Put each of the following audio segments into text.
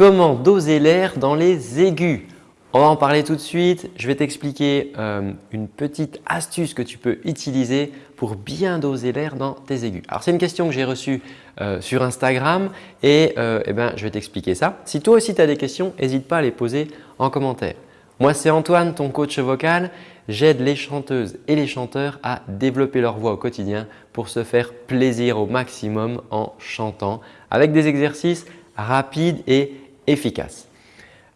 Comment doser l'air dans les aigus On va en parler tout de suite. Je vais t'expliquer euh, une petite astuce que tu peux utiliser pour bien doser l'air dans tes aigus. Alors, c'est une question que j'ai reçue euh, sur Instagram et euh, eh ben, je vais t'expliquer ça. Si toi aussi tu as des questions, n'hésite pas à les poser en commentaire. Moi, c'est Antoine, ton coach vocal. J'aide les chanteuses et les chanteurs à développer leur voix au quotidien pour se faire plaisir au maximum en chantant avec des exercices rapides et efficaces.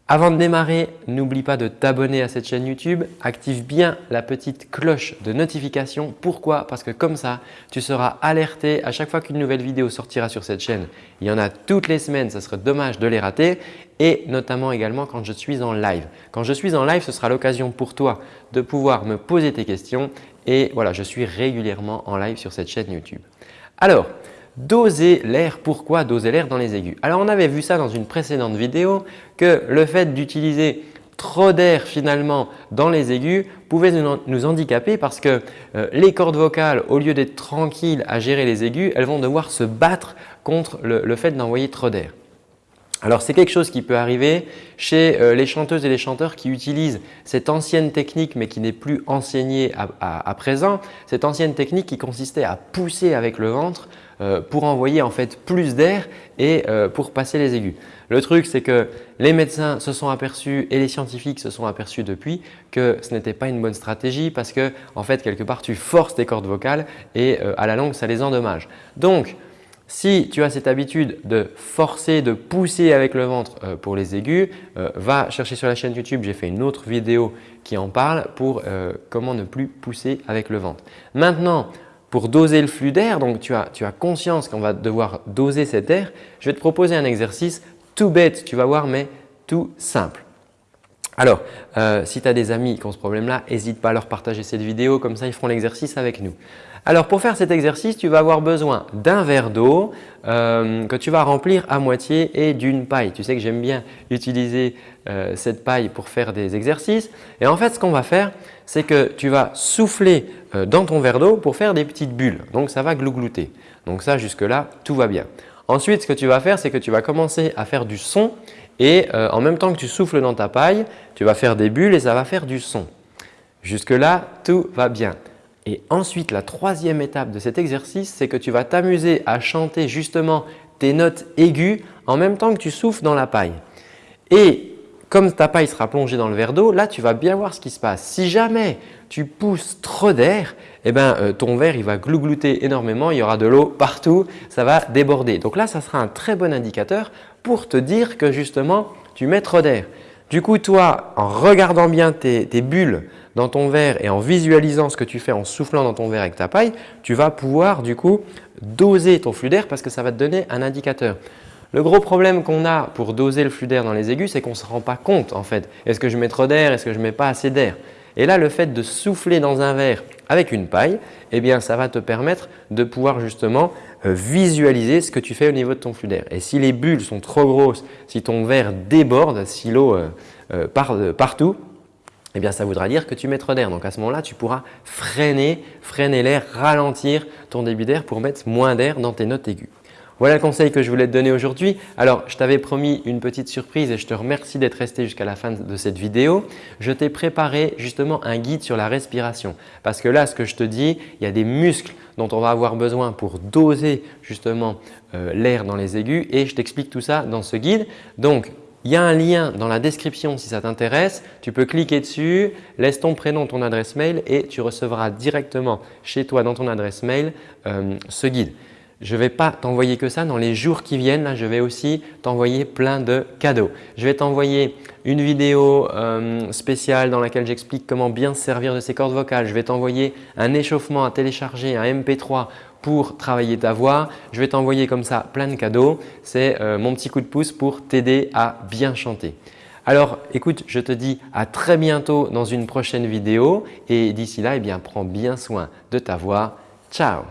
Avant de démarrer, n'oublie pas de t'abonner à cette chaîne YouTube. Active bien la petite cloche de notification. Pourquoi? Parce que comme ça, tu seras alerté à chaque fois qu'une nouvelle vidéo sortira sur cette chaîne. Il y en a toutes les semaines, ça serait dommage de les rater et notamment également quand je suis en live. Quand je suis en live, ce sera l'occasion pour toi de pouvoir me poser tes questions et voilà, je suis régulièrement en live sur cette chaîne YouTube. Alors, Doser l'air, pourquoi doser l'air dans les aigus? Alors on avait vu ça dans une précédente vidéo que le fait d'utiliser trop d'air finalement dans les aigus pouvait nous handicaper parce que euh, les cordes vocales, au lieu d'être tranquilles à gérer les aigus, elles vont devoir se battre contre le fait d'envoyer trop d'air. Alors c'est quelque chose qui peut arriver chez euh, les chanteuses et les chanteurs qui utilisent cette ancienne technique mais qui n'est plus enseignée à, présent. Cette ancienne technique qui consistait à pousser avec le ventre euh, pour envoyer en fait plus d'air et euh, pour passer les aigus. Le truc c'est que les médecins se sont aperçus et les scientifiques se sont aperçus depuis que ce n'était pas une bonne stratégie parce que en fait quelque part tu forces tes cordes vocales et à la longue ça les endommage. Si tu as cette habitude de forcer, de pousser avec le ventre euh, pour les aigus, euh, va chercher sur la chaîne YouTube, j'ai fait une autre vidéo qui en parle pour euh, comment ne plus pousser avec le ventre. Maintenant, pour doser le flux d'air, donc tu as, tu as conscience qu'on va devoir doser cet air, je vais te proposer un exercice tout bête, tu vas voir, mais tout simple. Alors, si tu as des amis qui ont ce problème-là, n'hésite pas à leur partager cette vidéo, comme ça ils feront l'exercice avec nous. Alors pour faire cet exercice, tu vas avoir besoin d'un verre d'eau euh, que tu vas remplir à moitié et d'une paille. Tu sais que j'aime bien utiliser euh, cette paille pour faire des exercices. Et en fait, ce qu'on va faire, c'est que tu vas souffler euh, dans ton verre d'eau pour faire des petites bulles. Donc ça va glouglouter. Donc ça, jusque-là, tout va bien. Ensuite, ce que tu vas faire, c'est que tu vas commencer à faire du son et en même temps que tu souffles dans ta paille, tu vas faire des bulles et ça va faire du son. Jusque-là, tout va bien. Et ensuite, la troisième étape de cet exercice, c'est que tu vas t'amuser à chanter justement tes notes aiguës en même temps que tu souffles dans la paille. Et comme ta paille sera plongée dans le verre d'eau, là tu vas bien voir ce qui se passe. Si jamais tu pousses trop d'air, eh ben, euh, ton verre il va glouglouter énormément, il y aura de l'eau partout, ça va déborder. Donc là, ça sera un très bon indicateur pour te dire que justement tu mets trop d'air. Du coup, toi, en regardant bien tes, bulles dans ton verre et en visualisant ce que tu fais en soufflant dans ton verre avec ta paille, tu vas pouvoir du coup doser ton flux d'air parce que ça va te donner un indicateur. Le gros problème qu'on a pour doser le flux d'air dans les aigus, c'est qu'on ne se rend pas compte en fait. Est-ce que je mets trop d'air? Est-ce que je mets pas assez d'air? Et là, le fait de souffler dans un verre avec une paille, eh bien, ça va te permettre de pouvoir justement visualiser ce que tu fais au niveau de ton flux d'air. Et si les bulles sont trop grosses, si ton verre déborde, si l'eau euh, euh, part partout, eh bien, ça voudra dire que tu mets trop d'air. Donc à ce moment-là, tu pourras freiner, freiner l'air, ralentir ton débit d'air pour mettre moins d'air dans tes notes aiguës. Voilà le conseil que je voulais te donner aujourd'hui. Alors, je t'avais promis une petite surprise et je te remercie d'être resté jusqu'à la fin de cette vidéo. Je t'ai préparé justement un guide sur la respiration parce que là, ce que je te dis, il y a des muscles dont on va avoir besoin pour doser justement euh, l'air dans les aigus et je t'explique tout ça dans ce guide. Donc, il y a un lien dans la description si ça t'intéresse. Tu peux cliquer dessus, laisse ton prénom, ton adresse mail et tu recevras directement chez toi dans ton adresse mail euh, ce guide je ne vais pas t'envoyer que ça. Dans les jours qui viennent, je vais aussi t'envoyer plein de cadeaux. Je vais t'envoyer une vidéo euh, spéciale dans laquelle j'explique comment bien se servir de ces cordes vocales. Je vais t'envoyer un échauffement à télécharger, un MP3 pour travailler ta voix. Je vais t'envoyer comme ça plein de cadeaux. C'est euh, mon petit coup de pouce pour t'aider à bien chanter. Alors écoute, je te dis à très bientôt dans une prochaine vidéo et d'ici là, eh bien, prends bien soin de ta voix. Ciao